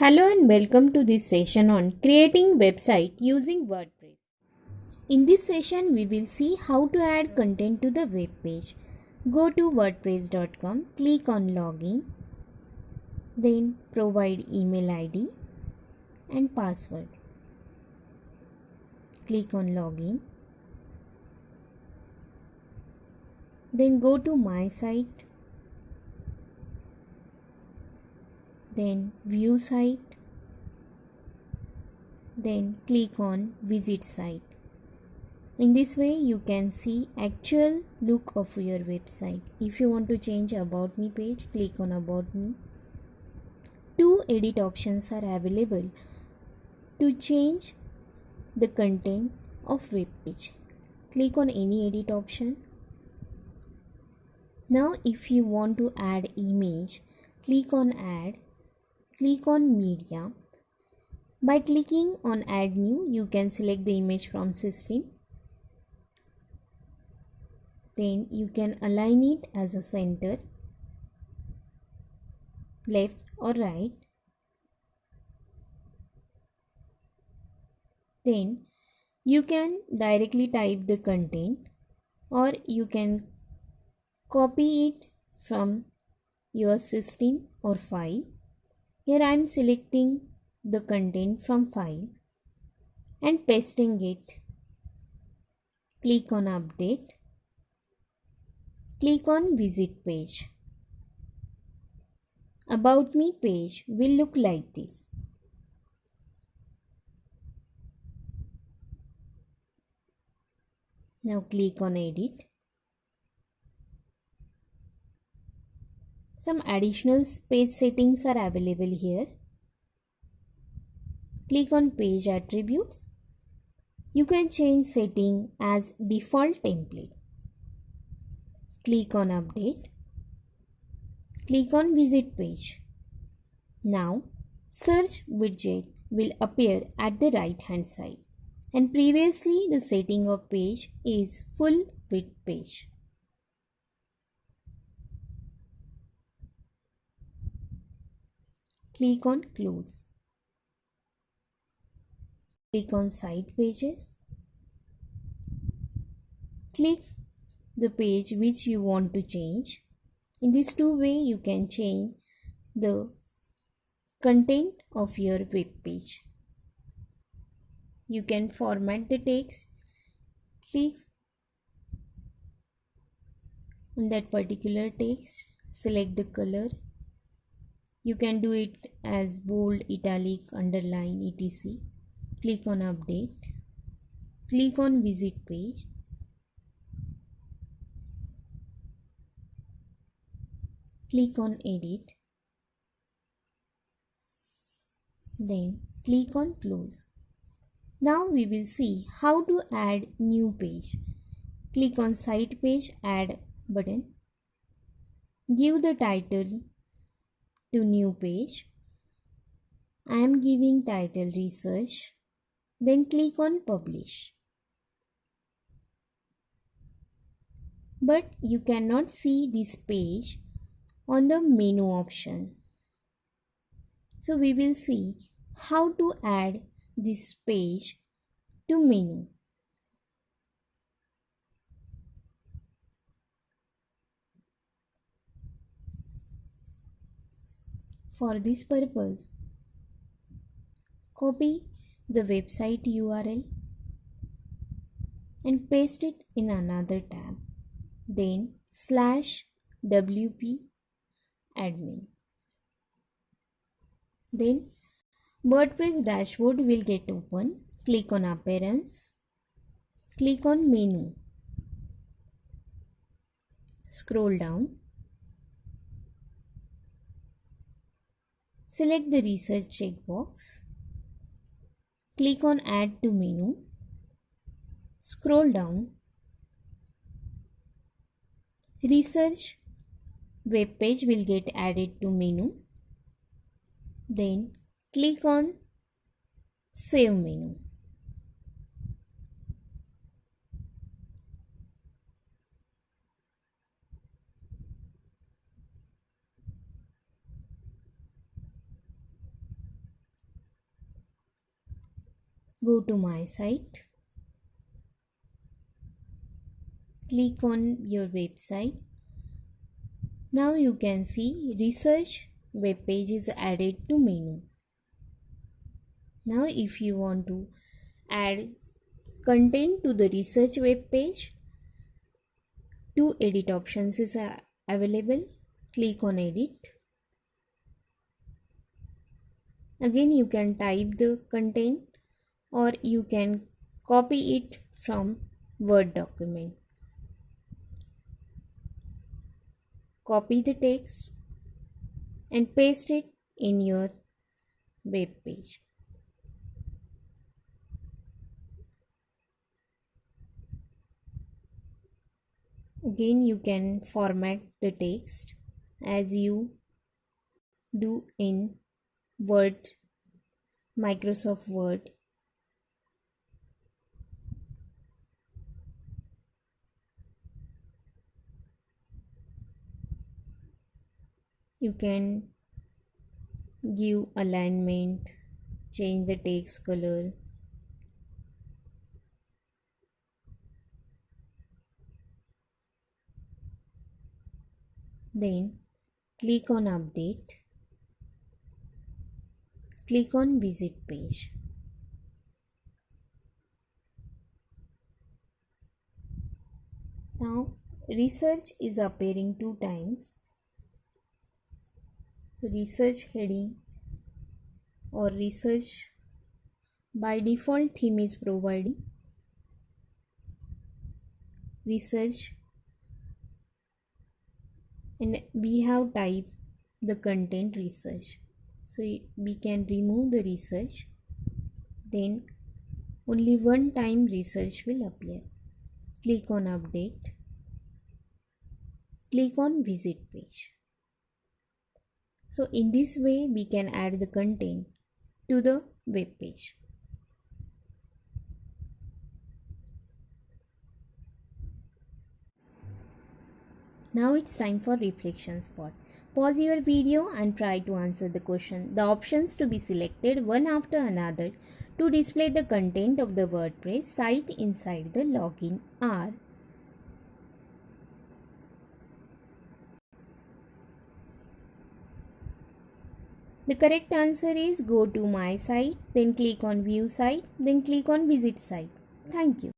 Hello and welcome to this session on creating website using WordPress. In this session we will see how to add content to the web page. Go to wordpress.com, click on login, then provide email ID and password. Click on login. Then go to my site then view site then click on visit site. In this way you can see actual look of your website. If you want to change about me page click on about me. Two edit options are available to change the content of web page. Click on any edit option. Now if you want to add image click on add click on media. By clicking on add new you can select the image from system. Then you can align it as a center left or right. Then you can directly type the content or you can copy it from your system or file here I am selecting the content from file and pasting it. Click on update. Click on visit page. About me page will look like this. Now click on edit. Some additional page settings are available here. Click on page attributes. You can change setting as default template. Click on update. Click on visit page. Now search widget will appear at the right hand side and previously the setting of page is full width page. Click on close. Click on site pages. Click the page which you want to change. In this two way you can change the content of your web page. You can format the text. Click on that particular text. Select the color you can do it as bold italic underline etc. Click on update. Click on visit page. Click on edit. Then click on close. Now we will see how to add new page. Click on site page add button. Give the title to new page. I am giving title research. Then click on publish. But you cannot see this page on the menu option. So we will see how to add this page to menu. For this purpose, copy the website URL and paste it in another tab. Then slash wp admin. Then WordPress dashboard will get open. Click on appearance. Click on menu. Scroll down Select the research checkbox. Click on add to menu. Scroll down. Research web page will get added to menu. Then click on save menu. Go to my site. Click on your website. Now you can see research web page is added to menu. Now if you want to add content to the research web page, two edit options is available. Click on edit. Again you can type the content or you can copy it from Word document. Copy the text and paste it in your web page. Again you can format the text as you do in Word, Microsoft Word you can give alignment change the text color. Then click on update. Click on visit page. Now research is appearing two times research heading or research by default theme is providing. Research. And we have typed the content research. So we can remove the research. Then only one time research will appear. Click on update. Click on visit page so in this way we can add the content to the web page. Now it's time for reflection spot. Pause your video and try to answer the question. The options to be selected one after another to display the content of the WordPress site inside the login are The correct answer is go to my site, then click on view site, then click on visit site. Thank you.